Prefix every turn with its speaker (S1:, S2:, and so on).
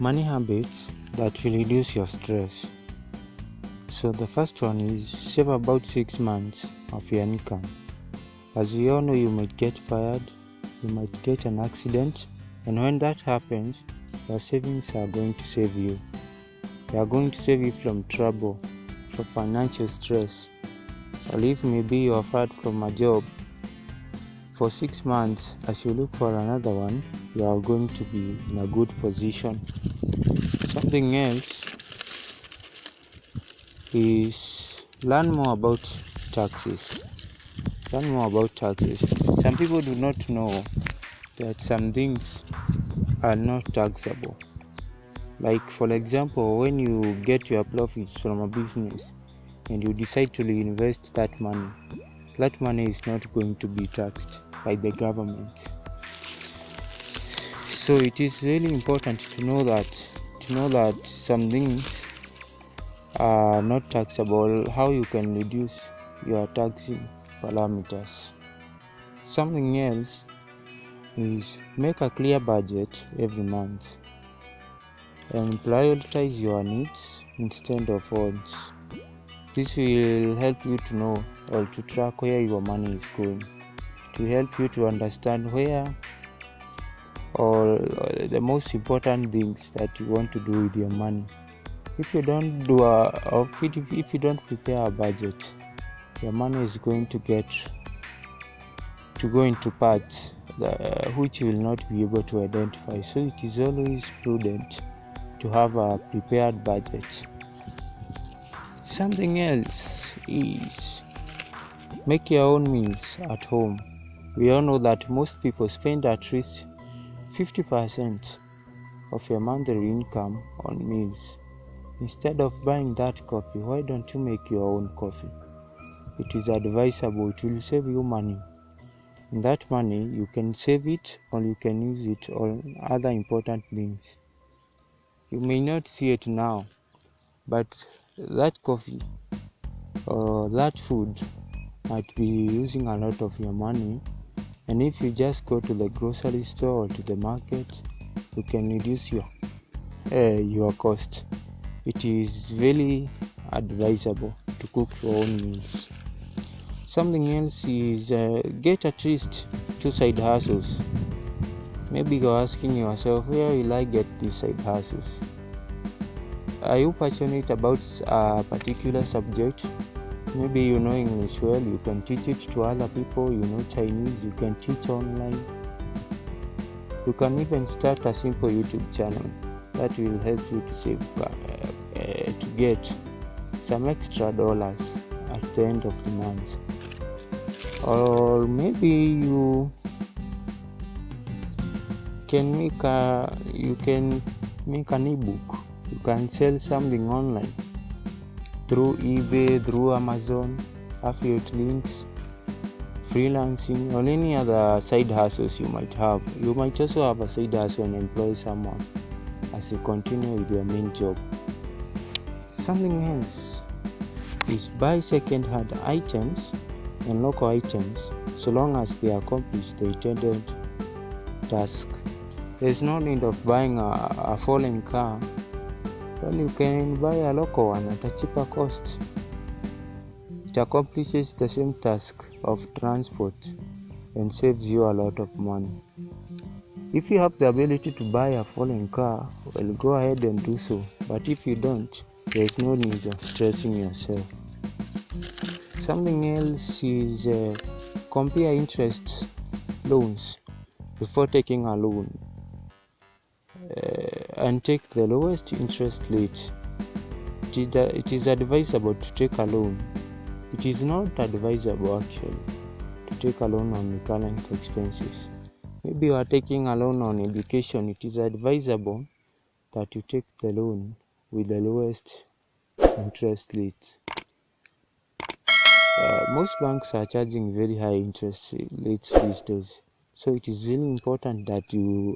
S1: money habits that will reduce your stress. So the first one is save about six months of your income. As we all know, you might get fired, you might get an accident, and when that happens, your savings are going to save you. They are going to save you from trouble, from financial stress, or if maybe you are fired from a job for six months as you look for another one you are going to be in a good position. Something else is learn more about taxes. Learn more about taxes. Some people do not know that some things are not taxable. Like for example when you get your profits from a business and you decide to reinvest that money that money is not going to be taxed by the government. So it is really important to know that to know that some things are not taxable. How you can reduce your taxing parameters. Something else is make a clear budget every month and prioritize your needs instead of wants this will help you to know or to track where your money is going. To help you to understand where or uh, the most important things that you want to do with your money. If you don't do uh, a or if you don't prepare a budget your money is going to get to go into parts that, uh, which you will not be able to identify. So it is always prudent to have a prepared budget something else is make your own meals at home we all know that most people spend at least 50% of your monthly income on meals. Instead of buying that coffee, why don't you make your own coffee? It is advisable, it will save you money. And that money, you can save it or you can use it on other important things. You may not see it now, but that coffee or that food might be using a lot of your money. And if you just go to the grocery store or to the market you can reduce your uh, your cost. It is really advisable to cook your own meals. Something else is uh, get at least two side hustles. Maybe you're asking yourself where will i get these side hustles are you passionate about a particular subject? Maybe you know english well you can teach it to other people you know chinese you can teach online. You can even start a simple youtube channel that will help you to save uh, uh, to get some extra dollars at the end of the month. Or maybe you can make a you can make an ebook you can sell something online through eBay, through Amazon, affiliate links, freelancing, or any other side hustles you might have. You might also have a side hustle and employ someone as you continue with your main job. Something else is buy second hand items and local items so long as they accomplish the intended task. There's no need of buying a, a foreign car when you can buy a local one at a cheaper cost. It accomplishes the same task of transport and saves you a lot of money. If you have the ability to buy a foreign car, well, go ahead and do so. But if you don't, there is no need of stressing yourself. Something else is uh, compare interest loans before taking a loan. Uh, and take the lowest interest rate. It is advisable to take a loan. It is not advisable actually to take a loan on current expenses. Maybe you are taking a loan on education. It is advisable that you take the loan with the lowest interest rate. Uh, most banks are charging very high interest rates these days, so it is really important that you